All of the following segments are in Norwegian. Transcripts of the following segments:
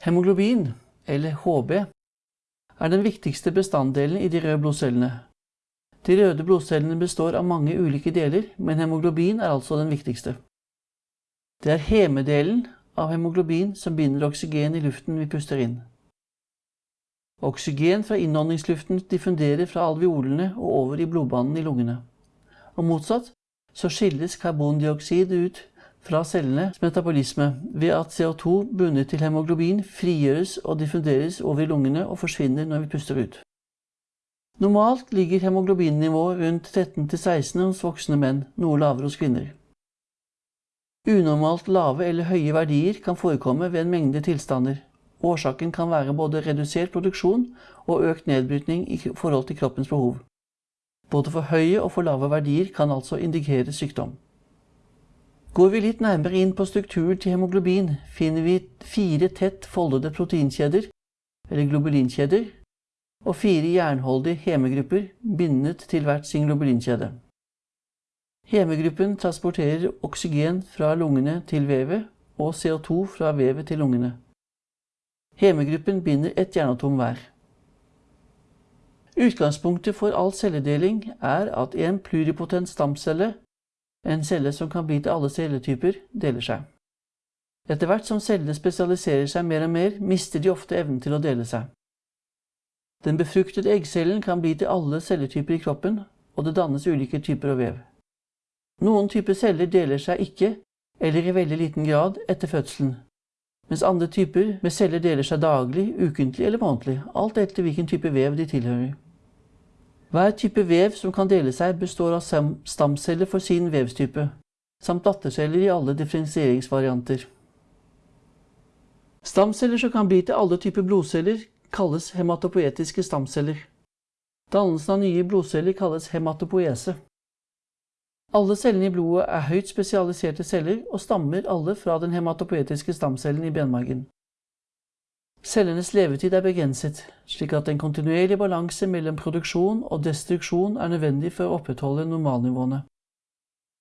Hemoglobin, eller HB, er den viktigste bestanddelen i de røde blodcellene. De røde blodcellene består av mange ulike deler, men hemoglobin er altså den viktigste. Det er hemedelen av hemoglobin som binder oksygen i luften vi puster inn. Oksygen fra innåndingsluften diffunderer fra alveolene og over i blodbanen i lungene. Og motsatt så skilles karbondioksid ut fra cellenes metabolisme ved at CO2 bundet til hemoglobin frigjøres og diffunderes over lungene og forsvinner når vi puster ut. Normalt ligger hemoglobinnivået rundt 13-16 hos voksne menn, noe lavere hos kvinner. Unormalt lave eller høye verdier kan forekomme ved en mengde tilstander. Årsaken kan være både redusert produksjon og økt nedbrytning i forhold til kroppens behov. Både for høye og for lave verdier kan altså indikere sykdom. Går vi litt nærmere inn på strukturen til hemoglobin, finner vi fire tett foldede proteinkjeder, eller globulinkjeder, og fire jernholdige hemegrupper bindet til hvert sin globulinkjede. Hemegruppen transporterer oksygen fra lungene til vevet og CO2 fra vevet til lungene. Hemegruppen binder ett jernatom hver. Utgangspunktet for all celledeling er at en pluripotent stamcelle en celle som kan bli til alle celletyper, deler seg. Etter hvert som cellene spesialiserer seg mer og mer, mister de ofte evnen til å dele seg. Den befruktede eggcellen kan bli til alle celletyper i kroppen, og det dannes ulike typer av vev. Noen typer celler deler seg ikke, eller i veldig liten grad, etter fødselen, mens andre typer med celler deler seg daglig, ukentlig eller månedlig, alt etter hvilken type vev de tilhører. Hver type vev som kan dele seg, består av stamceller for sin vevstype, samt datterceller i alle differensieringsvarianter. Stamceller som kan bli til alle typer blodceller, kalles hematopoetiske stamceller. Dannelsen av nye blodceller kalles hematopoese. Alle cellene i blodet er høyt spesialiserte celler og stammer alle fra den hematopoetiske stamcellen i benmargen. Cellenes levetid er begrenset, slik at en kontinuerlig balanse mellom produksjon og destruksjon er nødvendig for å opprettholde normalnivåene.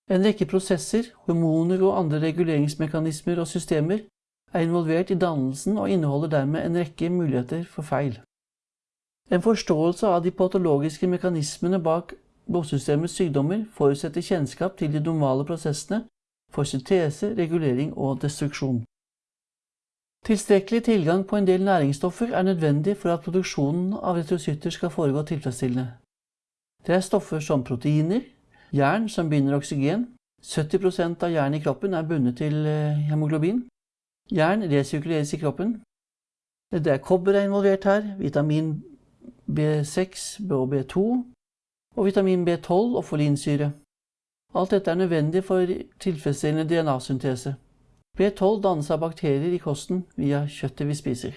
En rekke prosesser, hormoner og andre reguleringsmekanismer og systemer er involvert i dannelsen og inneholder dermed en rekke muligheter for feil. En forståelse av de patologiske mekanismene bak blodsystemets sykdommer forutsetter kjennskap til de normale prosessene for syntese, regulering og destruksjon. Tilstrekkelig tilgang på en del næringsstoffer er nødvendig for at produksjonen av retrocytter skal foregå tilfredsstillende. Det er stoffer som proteiner, jern som binder oksygen, 70% av jernet i kroppen er bundet til eh, hemoglobin. Jern resirkuleres i kroppen. Det er kobber er involvert her, vitamin B6 og B2, og vitamin B12 og folinsyre. Alt dette er nødvendig for tilfredsstillende DNA-syntese. B12 dannes av bakterier i kosten via kjøttet vi spiser.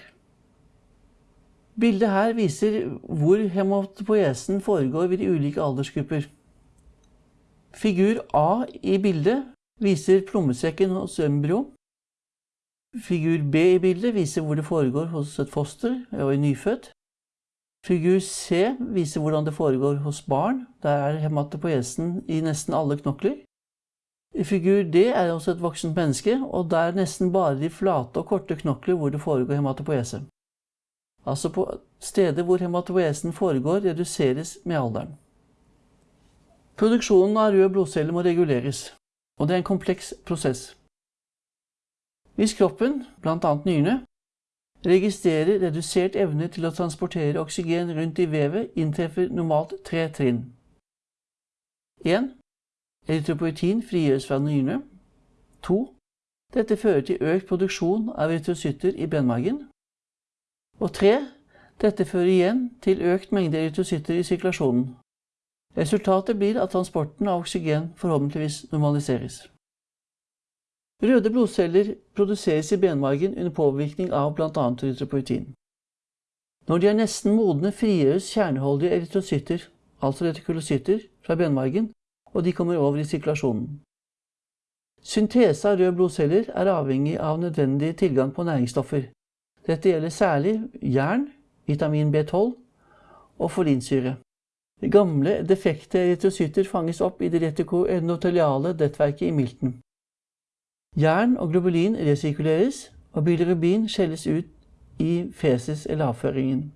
Bildet her viser hvor hematopoesen foregår ved de ulike aldersgrupper. Figur A i bildet viser plommesekken hos embryo. Figur B i bildet viser hvor det foregår hos et foster og en nyfødt. Figur C viser hvordan det foregår hos barn. Der er hematopoesen i nesten alle knokler. Figur D er også et voksent menneske, og det er nesten bare de flate og korte knokler hvor det foregår hematopoese. Altså på steder hvor hematopoesen foregår, reduseres med alderen. Produksjonen av røde blodceller må reguleres, og det er en kompleks prosess. Hvis kroppen, bl.a. nyrene, registrerer redusert evne til å transportere oksygen rundt i vevet, inntreffer normalt tre trinn. 1. Erytropoetin frigjøres fra nyrene. 2. Dette fører til økt produksjon av erytrocytter i benmargen. Og 3. Dette fører igjen til økt mengde erytrocytter i sirkulasjonen. Resultatet blir at transporten av oksygen forhåpentligvis normaliseres. Røde blodceller produseres i benmargen under påvirkning av bl.a. erytropoetin. Når de er nesten modne, frigjøres kjerneholdige erytrocytter, altså retikulocytter, fra benmargen og de kommer over i sirkulasjonen. Syntese av røde blodceller er avhengig av nødvendig tilgang på næringsstoffer. Dette gjelder særlig jern, vitamin B12 og folinsyre. Gamle, defekte erytrocytter fanges opp i det retikoendoteliale nettverket i milten. Jern og globulin resirkuleres, og bilirubin skjelles ut i fesis eller avføringen.